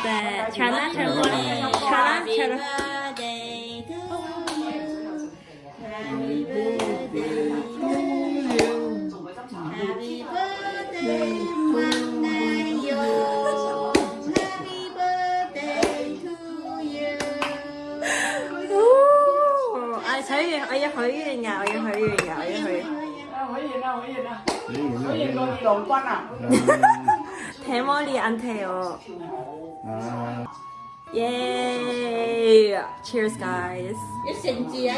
of the Chana Chana Chana Chana. Happy birthday to you. Happy birthday. ấy hủy nhà ấy hủy nhà ấy hủy. Hủy gì nào hủy gì nào. Hủy gì con đi đồn quanh à. 대머리 안 돼요. 아, Yay! Cheers, guys. Sổ sinh chia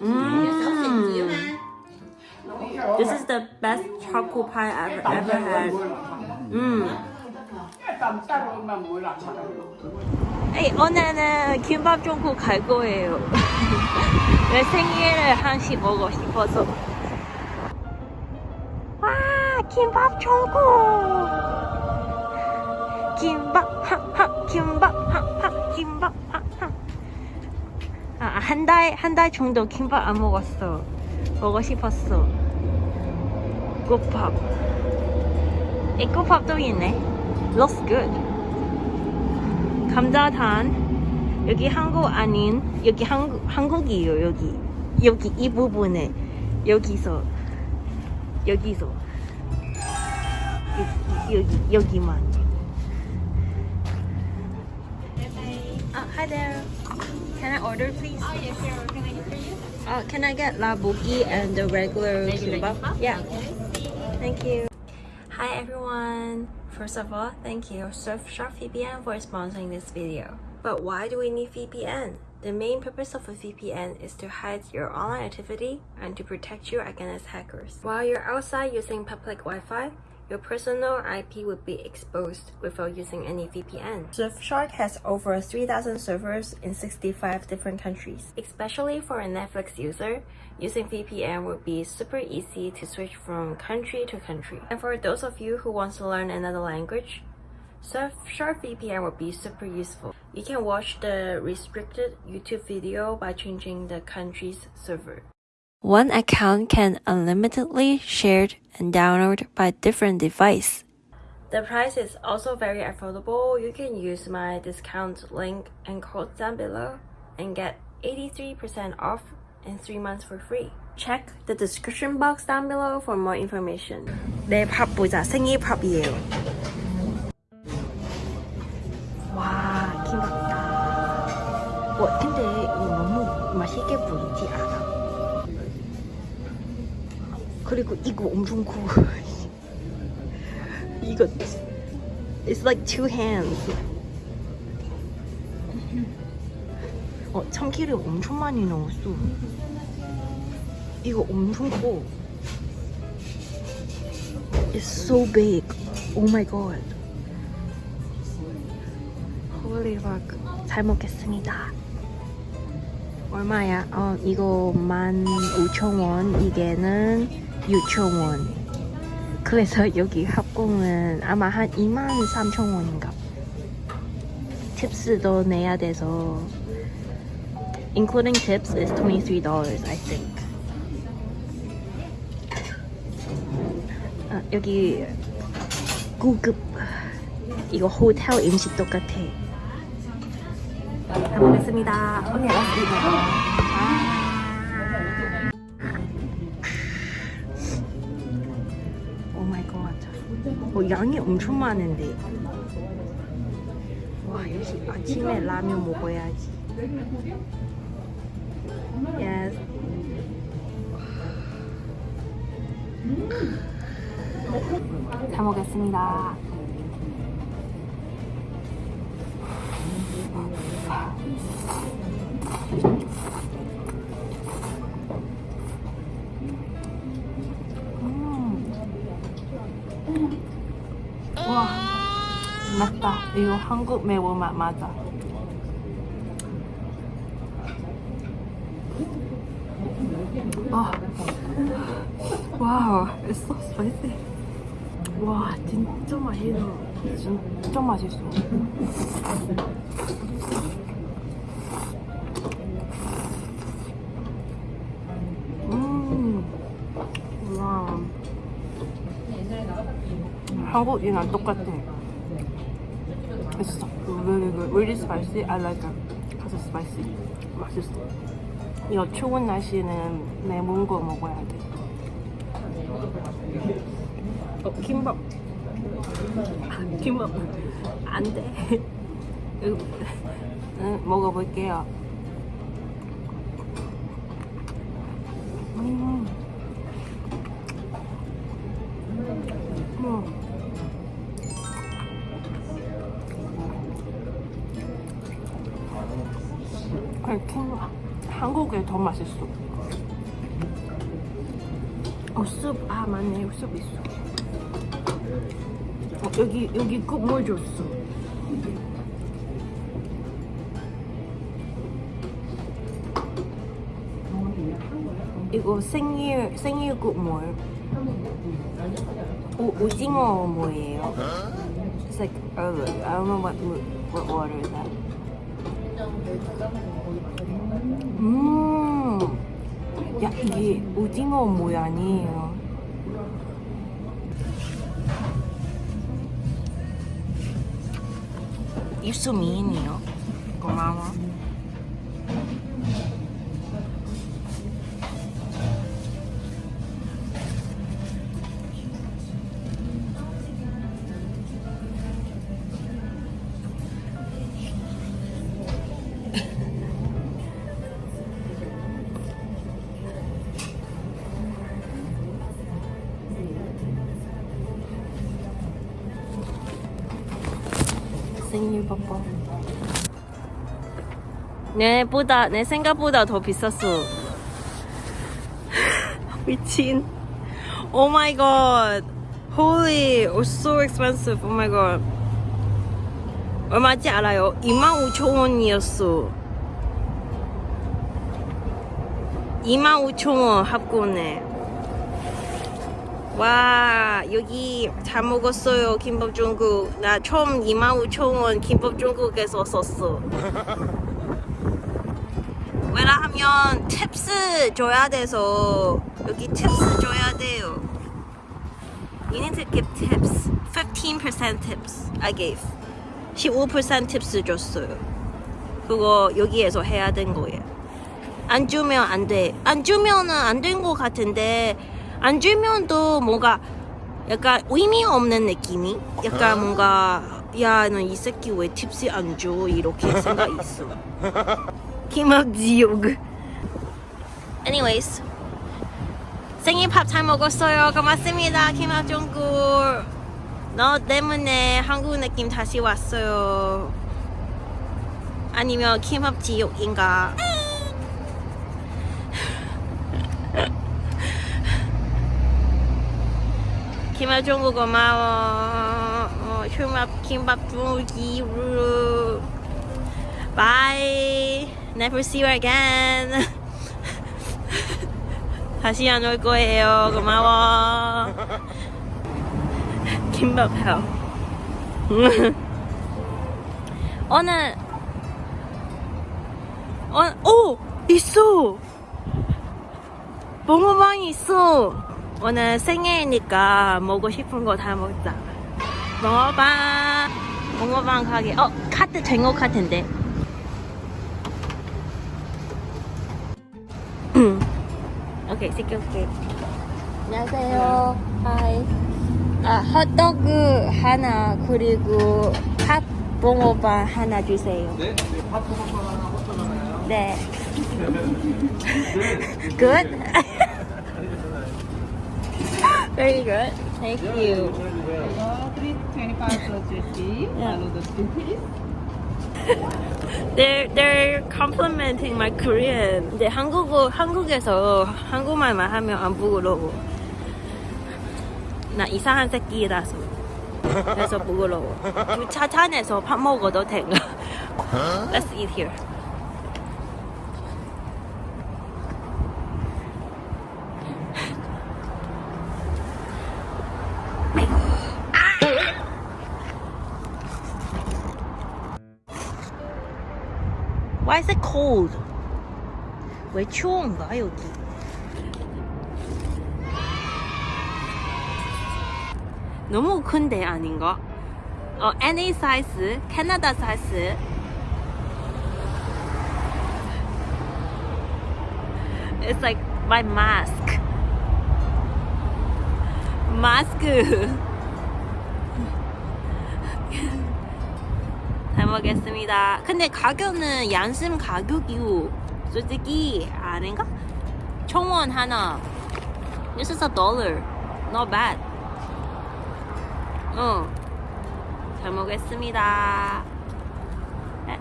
Mmm. mà. This is the best choco pie I've ever had. Mmm. sao 에이, 오늘은 김밥 종국 갈 거예요. 내 생일을 한식 먹고 싶어서. 와, 김밥 종국! 김밥, 하하, 김밥, 하하, 김밥, 하하. 아, 한 달, 한 달 정도 김밥 안 먹었어. 먹고 싶었어. 꽃밥. 이 꽃밥도 있네. Looks good. 감자탄 여기 한국 아닌 여기 한국 한국이에요 여기 여기 이 부분에 여기서 여기서 여기 여기 여기만 uh, hi there can I order please Oh yes, sir. Can I get for you? uh, can I get labuki and the regular kimbap yeah Thank you. Hi everyone. First of all, thank you Surfshark VPN for sponsoring this video. But why do we need VPN? The main purpose of a VPN is to hide your online activity and to protect you against hackers. While you're outside using public Wi-Fi, your personal IP would be exposed without using any VPN. Surfshark has over 3,000 servers in 65 different countries. Especially for a Netflix user, using VPN would be super easy to switch from country to country. And for those of you who want to learn another language, Surfshark VPN would be super useful. You can watch the restricted YouTube video by changing the country's server. One account can unlimitedly shared and download by different device. The price is also very affordable. You can use my discount link and code down below and get 83% off and 3 months for free. Check the description box down below for more information. 내 밥 보자. 생일 밥이에요. 와, 김밥이다. 와, 근데 이거 너무 맛있게 보이지 그리고 이거 엄청 커. 이거 It's like two hands. 어, 참기름 엄청 많이 넣었어. 이거 엄청 커. It's so big. Oh my god. Holy fuck. 잘 먹겠습니다. 얼마야? 어, 이거 15,000원. 이게는 6,000원. 그래서 여기 합공은 아마 한 23,000원인가. 팁스도 내야 돼서 including tips is $23 I think. 아, 여기 고급 이거 호텔 음식 똑같아. 잘 먹겠습니다. 언니 알았습니다. 어, 양이 엄청 많은데. 와, 역시 아침에 라면 먹어야지. Yes. 잘 먹겠습니다. 이거 한국 매운맛 맞아. 아, 와우, it's so spicy. 와, 진짜 맛있어. 진짜 맛있어. 음, 와. 한국이랑 똑같아. 맛있어. Really good. Really spicy. I like it. 가서 spicy. 맛있어. 이거 추운 날씨에는 매운 거 먹어야 돼. 어, 김밥. 아, 김밥. 안 돼. 먹어볼게요. 킹, 한국에 더 맛있어. 어, 숲, 아, 맞네. 숲 있어. 어, 여기, 여기 국물 줬어. 이거 생일, 생일 국물. 오, 오징어 뭐예요? It's like, uh, I don't know what, what water is that. 음, 야, 이게 오징어 모양이에요. 입수 미인이요. 고마워. 생일 뽀뽀. 내보다 내 생각보다 더 비쌌어. 미친. Oh my god. Holy, oh so expensive. Oh my. 얼마인지 알아요? 25,000원이었어. 25,000원 합고네. 와 여기 잘 먹었어요 김밥 중국. 나 처음 25,000원 김밥 중국에서 썼어. 왜냐하면 팁스 줘야 돼서 여기 팁스 줘야 돼요. You need to give tips. 15% tips. I gave. 15% 팁스 줬어요. 그거 여기에서 해야 된 거예요. 안 주면 안돼안 주면은 안 된 거 같은데 안 주면도 뭔가 약간 의미 없는 느낌이? 약간 뭔가 야 너 이 새끼 왜 팁스 안 줘? 이렇게 생각 있어. 김학지욕 anyways. 생일 밥 잘 먹었어요. 고맙습니다 김학종구 너 때문에 한국 느낌 다시 왔어요. 아니면 김학지욕인가 김학종구 고마워 어, 휴밥 김밥 주기로 Bye. Never see you again. 다시 안 올 거예요. 고마워. 김밥 헬. 오늘 어, 오 있어. 봉어방이 있어. 오늘 생일이니까 먹고 싶은 거 다 먹자. 봉어방. 봉어방 가게. 어 카트 된거 같은데. 오케이, 시켜올게. 안녕하세요. 하이. 아, 핫도그 하나, 그리고 팥 봉어반 하나 주세요. 네, 네, 팥붕어빵 하나, 호떡 하나요. 네. good? Very good. Thank you. They're they're complimenting my Korean. 근데 한국어 한국에서 한국말만 하면 안 부끄러워. 나 이상한 새끼라서. 그래서 부끄러워. 차찬에서 밥 먹어도 된가? Let's eat here. Why is it cold? 왜 추운가 여기? 너무 큰데 아닌가? 어, NA 사이즈, 캐나다 사이즈. It's like my mask. 마스크. 잘 먹겠습니다. 근데 가격은 양심 가격이고 솔직히 아닌가? 청원 하나. This is a dollar. Not bad. 어. 잘 먹겠습니다. 에.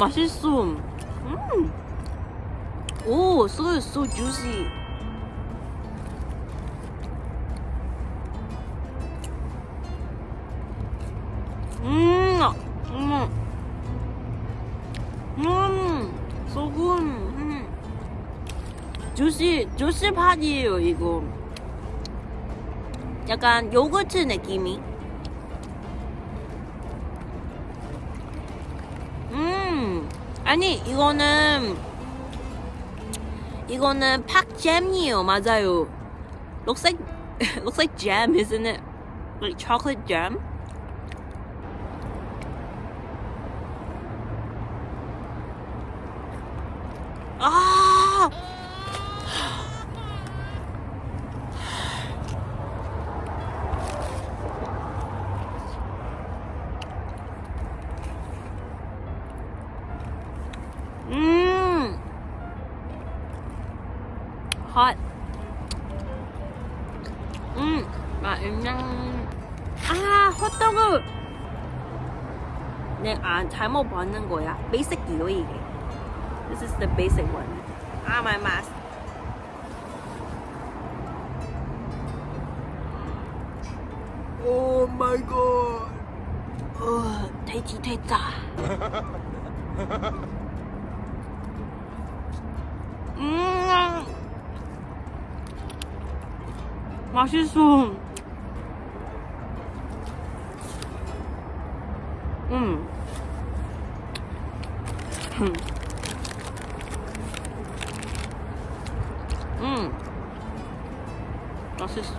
맛있어. 음. 오, so so juicy. 주시 팥이에요, 이거. 약간 요거트 느낌이. 음, 아니, 이거는, 이거는 팥잼이에요, 맞아요. Looks like, looks like jam, isn't it? Like chocolate jam? 아! 음! Hot. 음, 맛있냐? 아, 호떡을! 네, 아, 잘못 봤는 거야. 베이직이요, 이게. This is the basic one. Ah, my mask. Oh my god. 어, 돼지 됐다. 음, 맛있어. 음. 음. 음. 맛있어.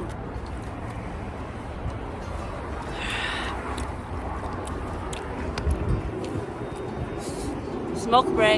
Smoke break.